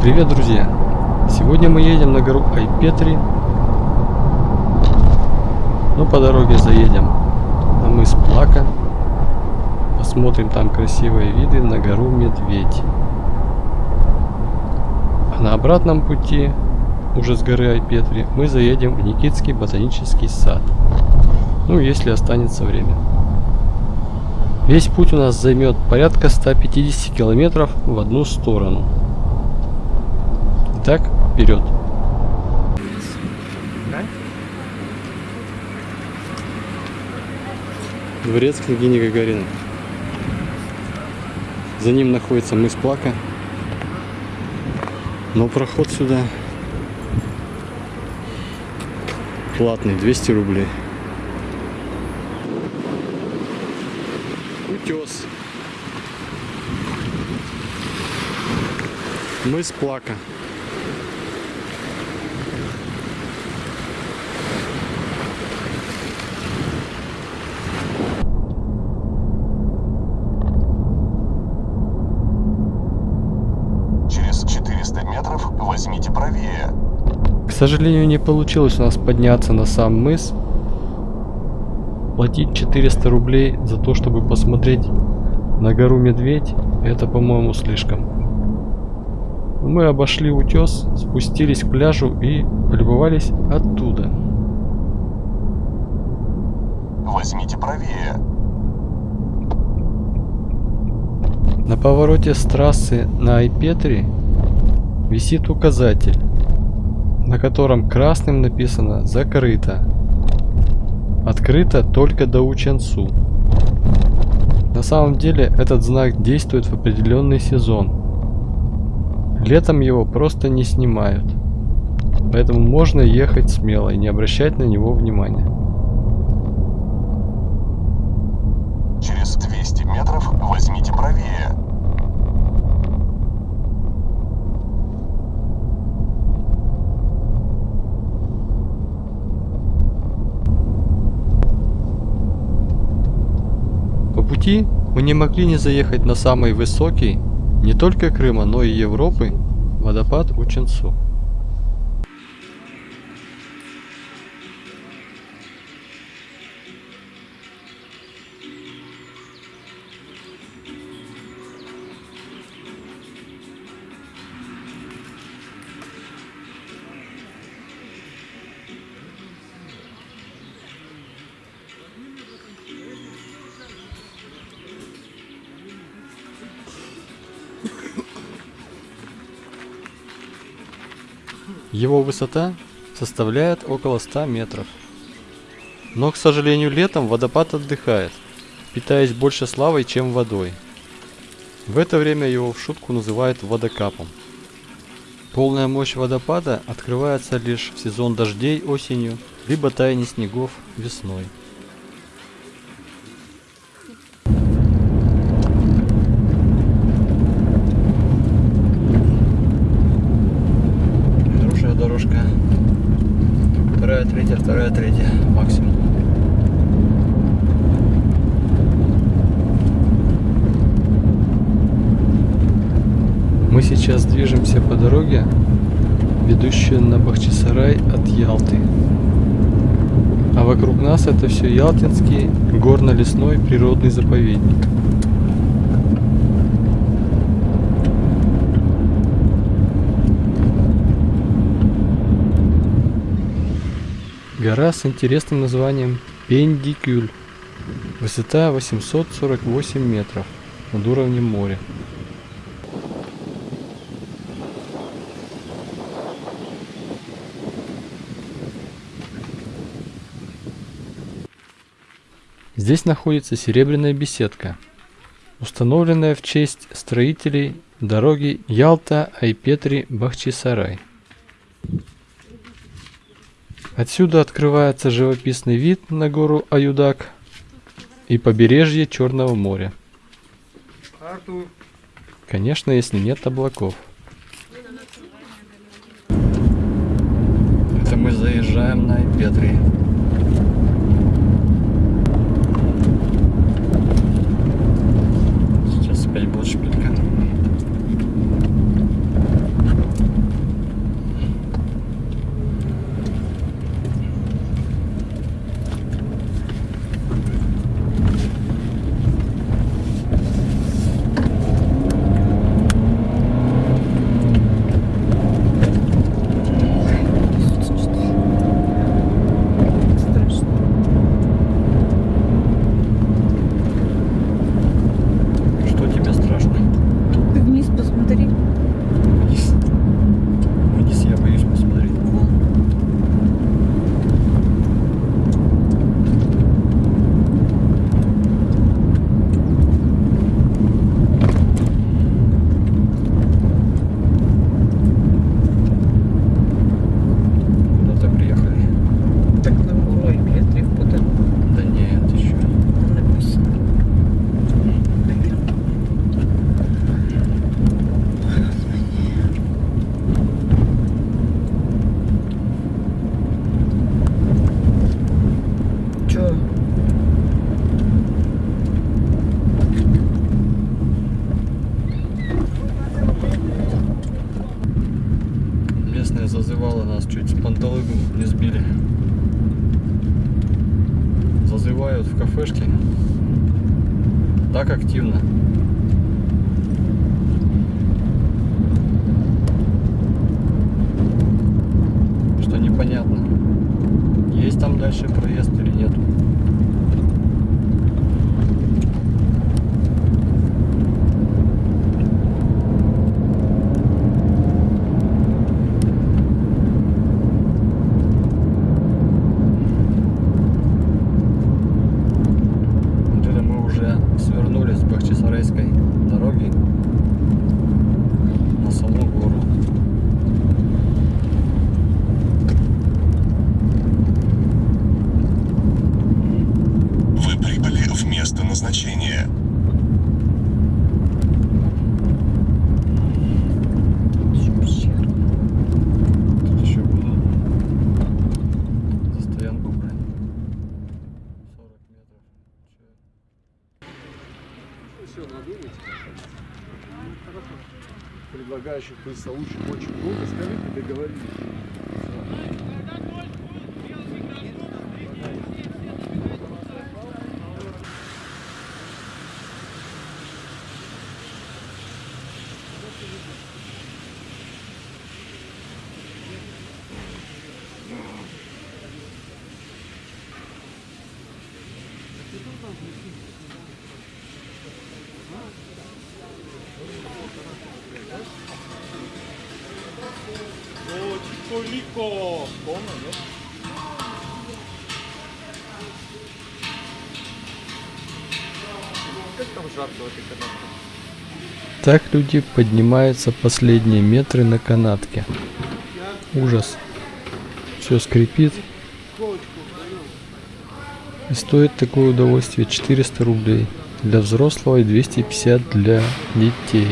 Привет, друзья! Сегодня мы едем на гору Айпетри. Но по дороге заедем на мыс Плака. Посмотрим там красивые виды на гору Медведь. А на обратном пути, уже с горы Айпетри, мы заедем в Никитский ботанический сад. Ну, если останется время. Весь путь у нас займет порядка 150 километров в одну сторону. Итак, вперед. Дворец княгини Гагарина. За ним находится мыс Плака. Но проход сюда платный, 200 рублей. Утес. Мыс Плака. Через 400 метров возьмите правее. К сожалению, не получилось у нас подняться на сам мыс. Платить 400 рублей за то, чтобы посмотреть на гору Медведь, это, по-моему, слишком. Мы обошли утес, спустились к пляжу и полюбовались оттуда. Возьмите правее. На повороте с трассы на Айпетри висит указатель, на котором красным написано «Закрыто». Открыто только до Ученцу. На самом деле этот знак действует в определенный сезон. Летом его просто не снимают. Поэтому можно ехать смело и не обращать на него внимания. Через 200 метров возьмите правее. По пути мы не могли не заехать на самый высокий, не только Крыма, но и Европы, водопад Ученцу. Его высота составляет около 100 метров. Но, к сожалению, летом водопад отдыхает, питаясь больше славой, чем водой. В это время его в шутку называют водокапом. Полная мощь водопада открывается лишь в сезон дождей осенью, либо таяния снегов весной. Вторая, третья, вторая, третья. Максимум. Мы сейчас движемся по дороге, ведущей на Бахчисарай от Ялты. А вокруг нас это все Ялтинский горно-лесной природный заповедник. Гора с интересным названием Пендикюль. Высота 848 метров над уровнем моря. Здесь находится серебряная беседка, установленная в честь строителей дороги Ялта-Айпетри-Бахчисарай. Отсюда открывается живописный вид на гору Аюдак и побережье Черного моря. Конечно, если нет облаков. Это мы заезжаем на Айпетри. зазывала нас, чуть с панталыгу не сбили. Зазывают в кафешке так активно. Предлагающих присоучек очень много, скажите, договорились. Так люди поднимаются последние метры на канатке. Ужас. Все скрипит. И стоит такое удовольствие 400 рублей. Для взрослого и 250 для детей.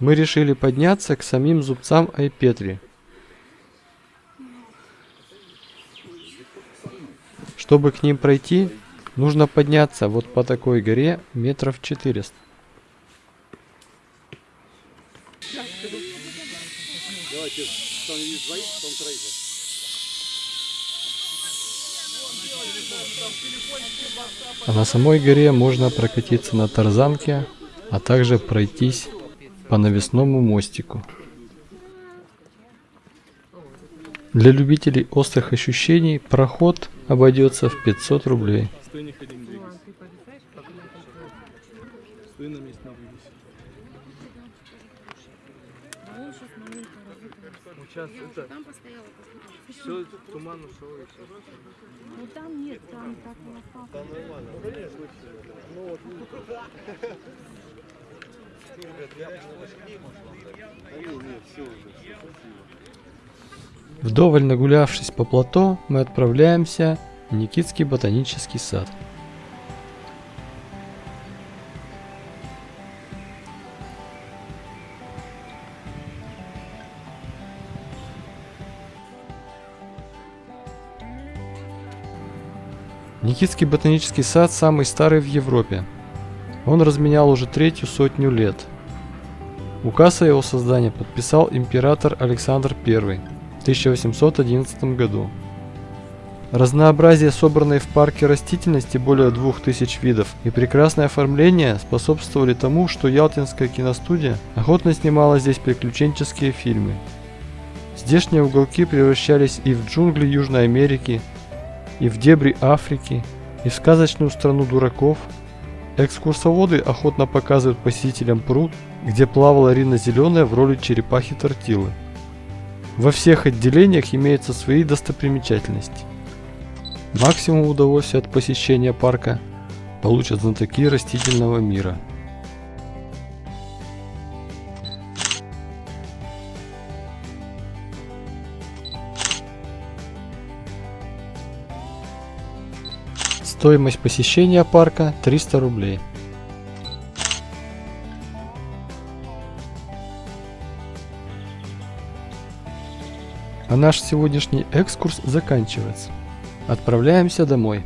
Мы решили подняться к самим зубцам Айпетри. Чтобы к ним пройти, нужно подняться вот по такой горе метров 400. Давайте, там есть двоих, там троих. А на самой горе можно прокатиться на тарзанке, а также пройтись по навесному мостику. Для любителей острых ощущений проход обойдется в 500 рублей. Ну, Там ушел и все. Ну там нет, там так не осталось. Вдоволь нагулявшись по плато, мы отправляемся в Никитский ботанический сад. Никитский ботанический сад самый старый в Европе. Он разменял уже третью сотню лет. Указ о его создании подписал император Александр I в 1811 году. Разнообразие собранной в парке растительности более 2000 видов и прекрасное оформление способствовали тому, что Ялтинская киностудия охотно снимала здесь приключенческие фильмы. Здешние уголки превращались и в джунгли Южной Америки, и в дебри Африки, и в сказочную страну дураков. Экскурсоводы охотно показывают посетителям пруд, где плавала Рина Зеленая в роли черепахи-тортилы. Во всех отделениях имеются свои достопримечательности. Максимум удовольствия от посещения парка получат знатоки растительного мира. Стоимость посещения парка 300 рублей. А наш сегодняшний экскурс заканчивается. Отправляемся домой.